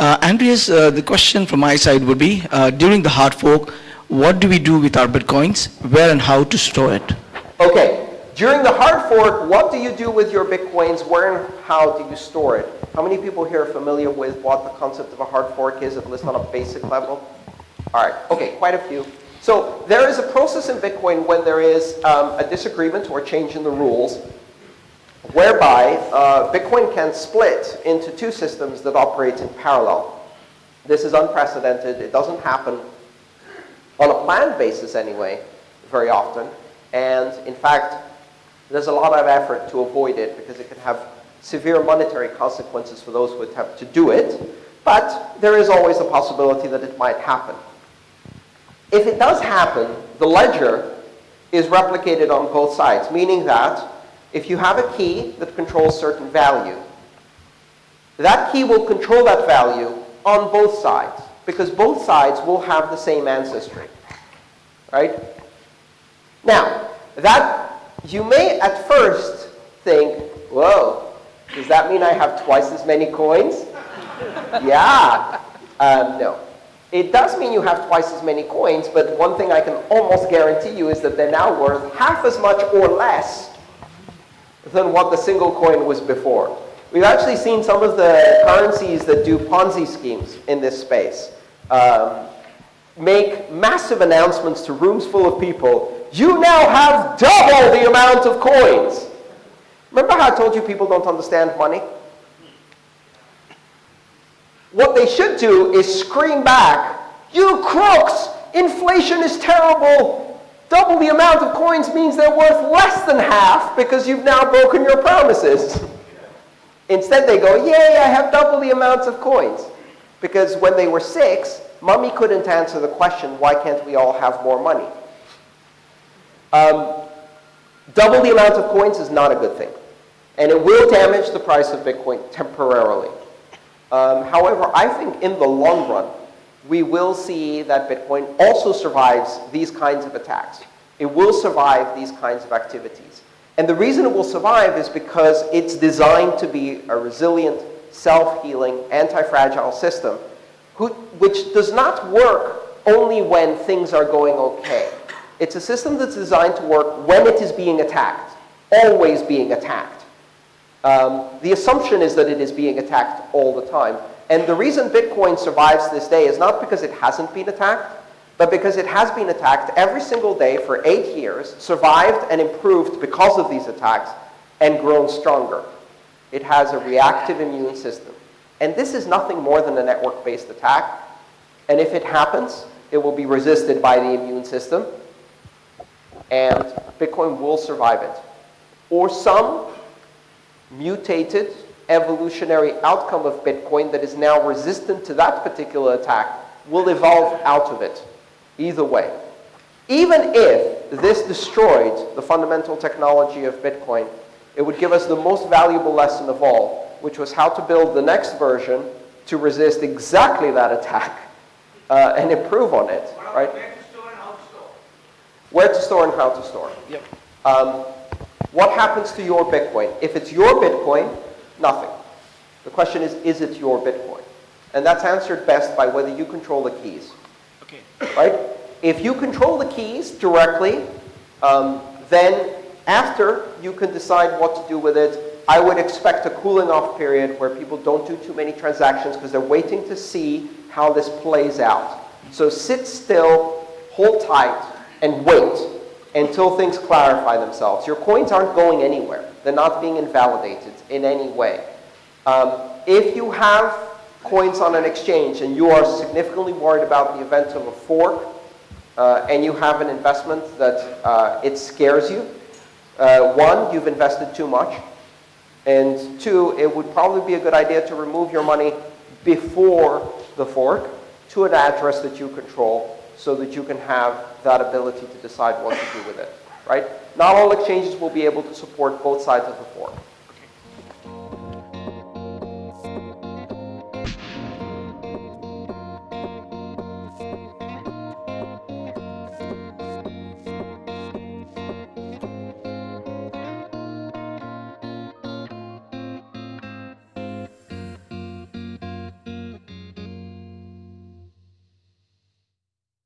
Uh, Andreas, uh, the question from my side would be, uh, during the hard fork, what do we do with our Bitcoins? Where and how to store it? Okay, during the hard fork, what do you do with your Bitcoins? Where and how do you store it? How many people here are familiar with what the concept of a hard fork is, at least on a basic level? All right, okay, quite a few. So there is a process in Bitcoin when there is um, a disagreement or change in the rules whereby uh, Bitcoin can split into two systems that operate in parallel. This is unprecedented. It doesn't happen on a planned basis anyway, very often. And in fact, there's a lot of effort to avoid it because it can have severe monetary consequences for those who attempt to do it. But there is always a possibility that it might happen. If it does happen, the ledger is replicated on both sides, meaning that if you have a key that controls certain value, that key will control that value on both sides because both sides will have the same ancestry. Right? Now, that you may at first think, whoa, does that mean I have twice as many coins? yeah. Um, no. It does mean you have twice as many coins, but one thing I can almost guarantee you is that they're now worth half as much or less than what the single coin was before. We've actually seen some of the currencies that do Ponzi schemes in this space um, make massive announcements to rooms full of people. You now have double the amount of coins. Remember how I told you people don't understand money? What they should do is scream back, you crooks, inflation is terrible. Double the amount of coins means they're worth less than half because you've now broken your promises. Instead, they go, yay, I have double the amounts of coins. Because when they were six, mommy couldn't answer the question, why can't we all have more money? Um, double the amount of coins is not a good thing. And it will damage the price of Bitcoin temporarily. Um, however, I think in the long run, we will see that Bitcoin also survives these kinds of attacks. It will survive these kinds of activities. And the reason it will survive is because it's designed to be a resilient, self-healing, anti-fragile system, which does not work only when things are going okay. It's a system that's designed to work when it is being attacked, always being attacked. Um, the assumption is that it is being attacked all the time. And the reason Bitcoin survives this day is not because it hasn't been attacked, but because it has been attacked every single day for eight years, survived and improved because of these attacks, and grown stronger. It has a reactive immune system. And this is nothing more than a network-based attack. And if it happens, it will be resisted by the immune system, and Bitcoin will survive it. Or some mutated evolutionary outcome of Bitcoin that is now resistant to that particular attack will evolve out of it. Either way. Even if this destroyed the fundamental technology of Bitcoin, it would give us the most valuable lesson of all, which was how to build the next version to resist exactly that attack uh, and improve on it, right? Where to store and how to store. Where to store and how to store. Yep. Um, what happens to your Bitcoin? If it's your Bitcoin, Nothing. The question is, is it your Bitcoin? And that's answered best by whether you control the keys. Okay. Right? If you control the keys directly, um, then after you can decide what to do with it. I would expect a cooling off period where people don't do too many transactions because they're waiting to see how this plays out. So sit still, hold tight, and wait until things clarify themselves. Your coins aren't going anywhere. They're not being invalidated in any way. Um, if you have coins on an exchange and you are significantly worried about the event of a fork uh, and you have an investment that uh, it scares you, uh, one, you've invested too much. And two, it would probably be a good idea to remove your money before the fork to an address that you control so that you can have that ability to decide what to do with it, right? Not all exchanges will be able to support both sides of the fork.